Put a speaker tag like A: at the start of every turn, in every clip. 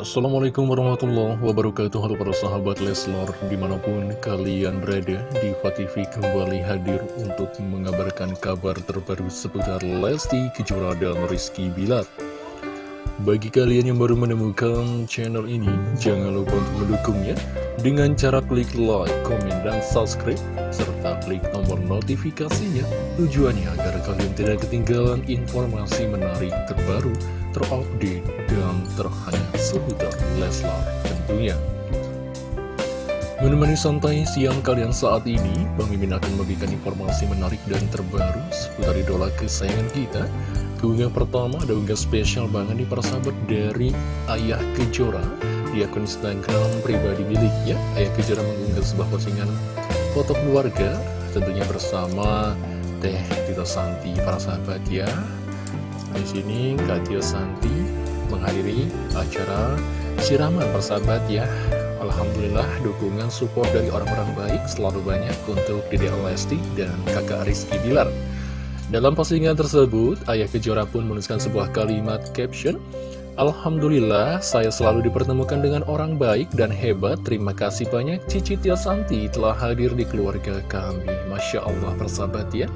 A: Assalamualaikum warahmatullahi wabarakatuh Halo para sahabat Leslor Di mana pun kalian berada Diva TV kembali hadir Untuk mengabarkan kabar terbaru Seputar Lesti Kejora dan Rizky Bilar Bagi kalian yang baru menemukan channel ini Jangan lupa untuk mendukungnya Dengan cara klik like, komen, dan subscribe Serta klik tombol notifikasinya Tujuannya agar kalian tidak ketinggalan informasi menarik terbaru terupdate, dan terhangat seputar Leslar tentunya. Menemani santai siang kalian saat ini, Mimin akan memberikan informasi menarik dan terbaru seputar idola kesayangan kita. Keunggahan pertama ada unggah spesial banget di persahabat dari Ayah Kejora di akun Instagram pribadi miliknya. Ayah Kejora mengunggah sebuah postingan foto keluarga, tentunya bersama Teh Tito Santi, para sahabat ya. Di sini Kak Tio Santi menghadiri acara siraman persahabat ya. Alhamdulillah dukungan support dari orang-orang baik selalu banyak untuk Dede Lesti dan kakak Rizky Bilar. Dalam postingan tersebut, Ayah Kejora pun menuliskan sebuah kalimat caption Alhamdulillah, saya selalu dipertemukan dengan orang baik dan hebat. Terima kasih banyak Cici Tio Santi telah hadir di keluarga kami. Masya Allah, persahabat ya.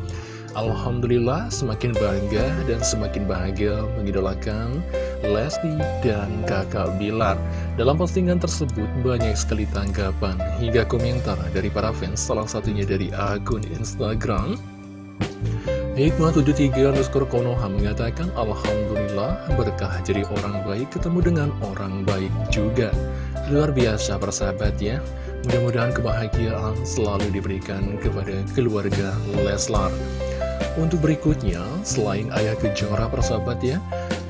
A: Alhamdulillah semakin bangga dan semakin bahagia mengidolakan Lesti dan kakak Bilar Dalam postingan tersebut banyak sekali tanggapan hingga komentar dari para fans Salah satunya dari akun Instagram Hikmah73 underscore Konoha mengatakan Alhamdulillah berkah jadi orang baik ketemu dengan orang baik juga. Luar biasa persahabat ya. Mudah-mudahan kebahagiaan selalu diberikan kepada keluarga Leslar. Untuk berikutnya, selain Ayah Kejora persahabat ya,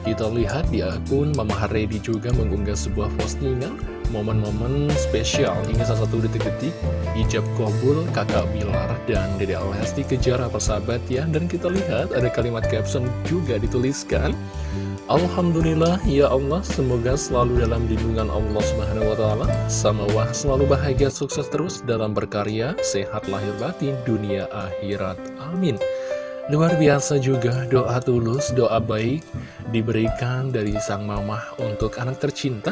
A: kita lihat di akun Mama Haredi juga mengunggah sebuah postingan momen-momen spesial. Hingga salah satu detik-detik ijab kabul kakak Bilar dan Dede Lesti Kejora persahabat ya. Dan kita lihat ada kalimat caption juga dituliskan. Alhamdulillah ya Allah semoga selalu dalam lindungan Allah Subhanahu wa sama wah selalu bahagia sukses terus dalam berkarya sehat lahir batin dunia akhirat. Amin Luar biasa juga doa tulus, doa baik diberikan dari sang mamah untuk anak tercinta.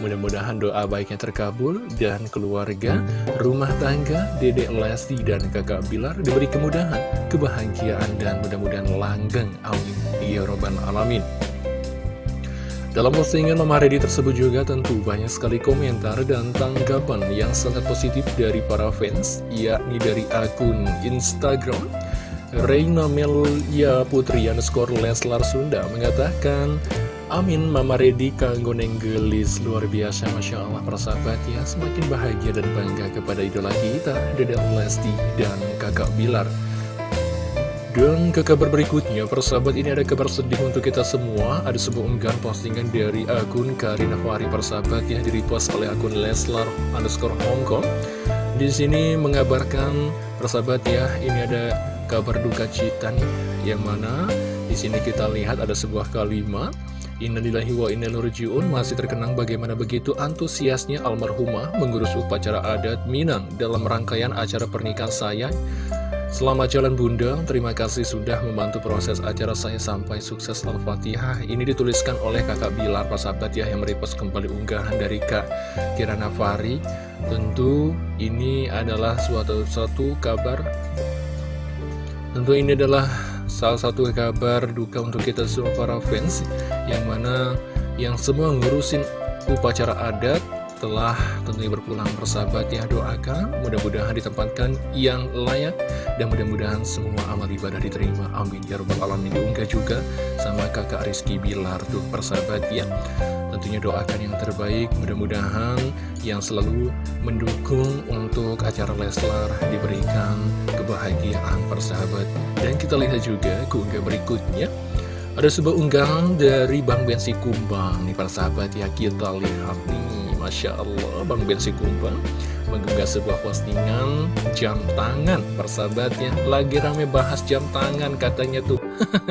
A: Mudah-mudahan doa baiknya terkabul dan keluarga, rumah tangga, dedek Lesti dan kakak Bilar diberi kemudahan, kebahagiaan dan mudah-mudahan langgeng. Amin. Ya Robbal Alamin. Dalam postingan Mama Reddy tersebut juga tentu banyak sekali komentar dan tanggapan yang sangat positif dari para fans, yakni dari akun Instagram Reina Melia Putri underscore Leslar Sunda mengatakan Amin Mama Redi kanggo gelis luar biasa Masya Allah persahabat ya Semakin bahagia dan bangga kepada idola kita Dede Lesti dan kakak Bilar dan ke kabar berikutnya, persahabat ini ada kabar sedih untuk kita semua. Ada sebuah unggahan postingan dari akun Karina Fahri persahabat yang direpost oleh akun Leslar underscore Hongkong. Di sini mengabarkan persahabat ya, ini ada kabar duka cita nih yang mana di sini kita lihat ada sebuah kalimat Innalillahi wa inna masih terkenang bagaimana begitu antusiasnya almarhumah mengurus upacara adat Minang dalam rangkaian acara pernikahan saya. Selamat jalan bunda, terima kasih sudah membantu proses acara saya sampai sukses Al-Fatihah. Ini dituliskan oleh kakak Bilar, Pak sahabat ya, yang merepost kembali unggahan dari kak Kirana Fari. Tentu ini adalah suatu satu kabar Tentu ini adalah salah satu kabar duka untuk kita semua para fans Yang mana yang semua ngurusin upacara adat telah tentunya berpulang bersahabat. Ya doakan mudah-mudahan ditempatkan yang layak dan mudah-mudahan semua amal ibadah diterima. Amin. Ya robbal alamin. Juga sama kakak Rizky Bilar tuh persahabat ya tentunya doakan yang terbaik mudah-mudahan yang selalu mendukung untuk acara Leslar diberikan kebahagiaan persahabat. Dan kita lihat juga keunggah berikutnya. Ada sebuah unggahan dari Bang Bensi Kumbang nih persahabat. Ya kita lihat nih. Masya Allah Bang Bensi Kumbang mengunggah sebuah postingan jam tangan persahabatnya lagi rame bahas jam tangan katanya tuh.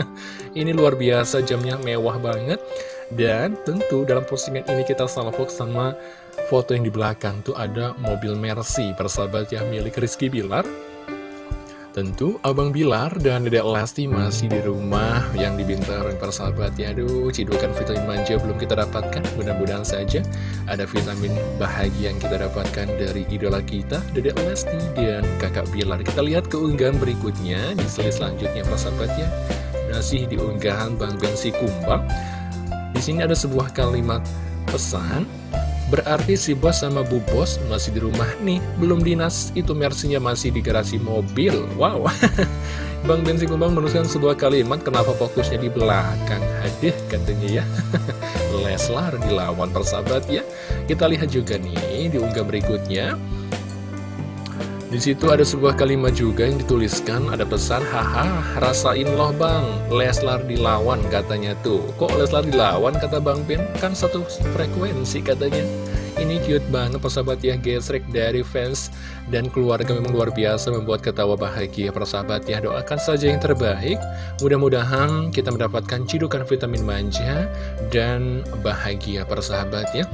A: Ini luar biasa jamnya mewah banget dan tentu dalam postingan ini kita salvok sama foto yang di belakang. Tuh ada mobil Mercy persahabat ya milik Rizky Bilar. Tentu Abang Bilar dan Dedek Lesti masih di rumah yang di Bintaro persahabat ya. Aduh cidukan vitamin manja belum kita dapatkan. Mudah-mudahan saja ada vitamin bahagia yang kita dapatkan dari idola kita Dedek Lesti dan kakak Bilar. Kita lihat keunggahan berikutnya di slide selanjutnya persahabat ya. Masih di unggahan Bang Bensi Kumbang sini ada sebuah kalimat pesan Berarti si bos sama bu bos masih di rumah nih, belum dinas, itu mersinya masih di garasi mobil. Wow, Bang Bensi Kumbang menuliskan sebuah kalimat, kenapa fokusnya di belakang? Hadih katanya ya. Leslar dilawan persahabat ya. Kita lihat juga nih di unggah berikutnya. Di situ ada sebuah kalimat juga yang dituliskan, ada pesan, haha, rasain loh bang, Leslar dilawan katanya tuh. Kok Leslar dilawan kata Bang Ben? Kan satu frekuensi katanya. Ini cute banget persahabat ya. Gesrek dari fans dan keluarga memang luar biasa membuat ketawa bahagia. Persahabat ya doakan saja yang terbaik. Mudah-mudahan kita mendapatkan cidukan vitamin manja dan bahagia persahabat ya.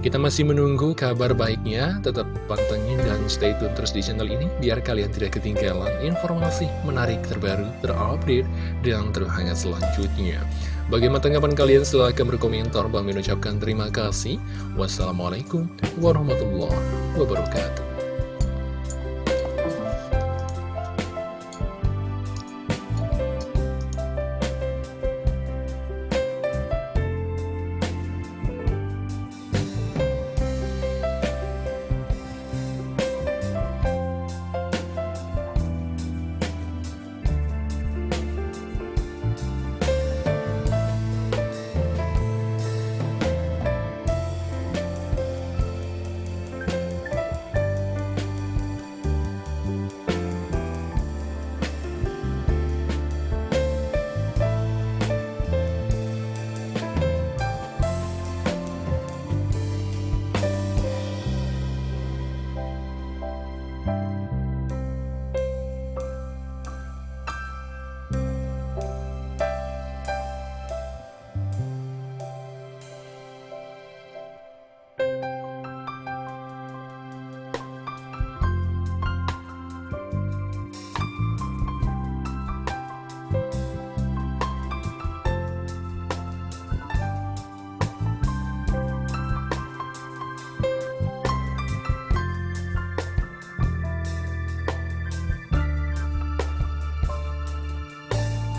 A: Kita masih menunggu kabar baiknya. Tetap pantengin dan stay tune terus di channel ini biar kalian tidak ketinggalan informasi menarik terbaru terupdate dan terhangat selanjutnya Bagaimana tanggapan kalian? Silahkan berkomentar. Bang ucapkan terima kasih. Wassalamualaikum warahmatullahi wabarakatuh.